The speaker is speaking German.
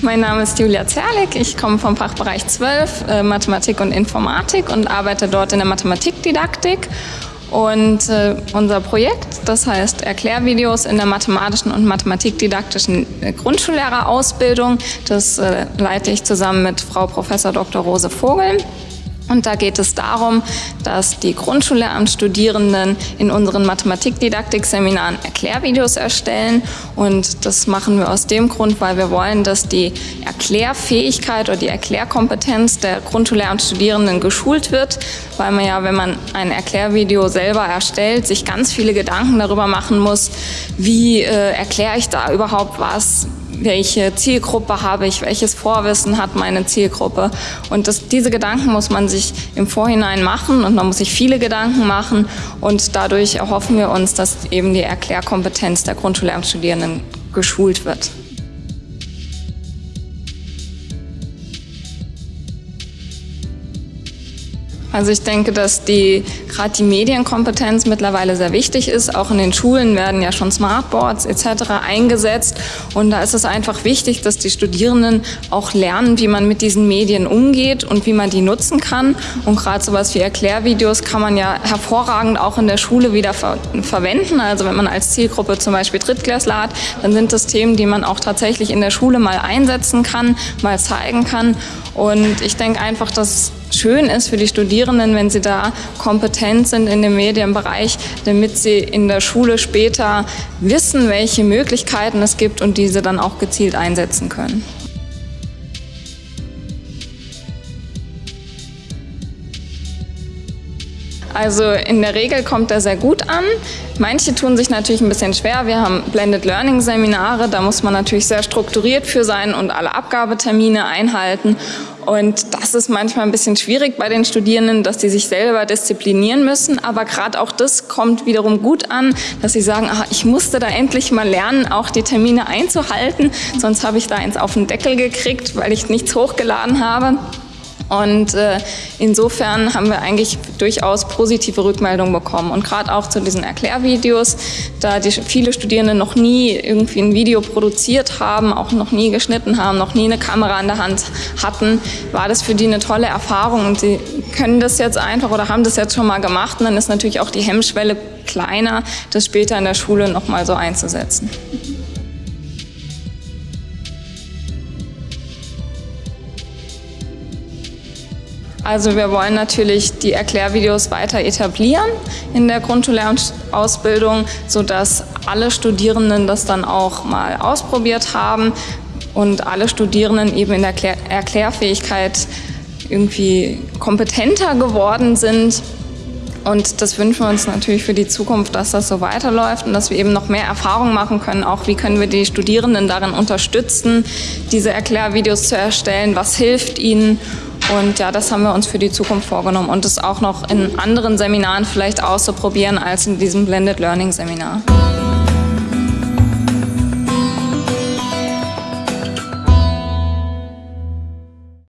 Mein Name ist Julia Zerlik. Ich komme vom Fachbereich 12 äh, Mathematik und Informatik und arbeite dort in der Mathematikdidaktik. Und äh, unser Projekt, das heißt Erklärvideos in der mathematischen und mathematikdidaktischen äh, Grundschullehrerausbildung, das leite ich zusammen mit Frau Prof. Dr. Rose Vogel. Und da geht es darum, dass die Grundschullehramtsstudierenden in unseren Mathematikdidaktik-Seminaren Erklärvideos erstellen. Und das machen wir aus dem Grund, weil wir wollen, dass die Erklärfähigkeit oder die Erklärkompetenz der Grundschullehramtsstudierenden geschult wird, weil man ja, wenn man ein Erklärvideo selber erstellt, sich ganz viele Gedanken darüber machen muss, wie äh, erkläre ich da überhaupt was, welche Zielgruppe habe ich, welches Vorwissen hat meine Zielgruppe. Und das, diese Gedanken muss man sich im Vorhinein machen und man muss sich viele Gedanken machen und dadurch erhoffen wir uns, dass eben die Erklärkompetenz der Grundschullehramtsstudierenden geschult wird. Also ich denke, dass die gerade die Medienkompetenz mittlerweile sehr wichtig ist. Auch in den Schulen werden ja schon Smartboards etc. eingesetzt und da ist es einfach wichtig, dass die Studierenden auch lernen, wie man mit diesen Medien umgeht und wie man die nutzen kann. Und gerade sowas wie Erklärvideos kann man ja hervorragend auch in der Schule wieder ver verwenden. Also wenn man als Zielgruppe zum Beispiel Drittklässler hat, dann sind das Themen, die man auch tatsächlich in der Schule mal einsetzen kann, mal zeigen kann. Und ich denke einfach, dass schön ist für die Studierenden, wenn sie da kompetent sind in dem Medienbereich, damit sie in der Schule später wissen, welche Möglichkeiten es gibt und diese dann auch gezielt einsetzen können. Also in der Regel kommt er sehr gut an. Manche tun sich natürlich ein bisschen schwer. Wir haben Blended Learning Seminare, da muss man natürlich sehr strukturiert für sein und alle Abgabetermine einhalten. Und das ist manchmal ein bisschen schwierig bei den Studierenden, dass die sich selber disziplinieren müssen. Aber gerade auch das kommt wiederum gut an, dass sie sagen, ach, ich musste da endlich mal lernen, auch die Termine einzuhalten. Sonst habe ich da eins auf den Deckel gekriegt, weil ich nichts hochgeladen habe. Und äh, insofern haben wir eigentlich durchaus positive Rückmeldungen bekommen. Und gerade auch zu diesen Erklärvideos, da die viele Studierende noch nie irgendwie ein Video produziert haben, auch noch nie geschnitten haben, noch nie eine Kamera in der Hand hatten, war das für die eine tolle Erfahrung. Und sie können das jetzt einfach oder haben das jetzt schon mal gemacht. Und dann ist natürlich auch die Hemmschwelle kleiner, das später in der Schule nochmal so einzusetzen. Also wir wollen natürlich die Erklärvideos weiter etablieren in der Grundschullehrausbildung, sodass alle Studierenden das dann auch mal ausprobiert haben und alle Studierenden eben in der Erklärfähigkeit irgendwie kompetenter geworden sind. Und das wünschen wir uns natürlich für die Zukunft, dass das so weiterläuft und dass wir eben noch mehr Erfahrung machen können. Auch wie können wir die Studierenden darin unterstützen, diese Erklärvideos zu erstellen, was hilft ihnen und ja, das haben wir uns für die Zukunft vorgenommen und es auch noch in anderen Seminaren vielleicht auszuprobieren als in diesem Blended Learning Seminar.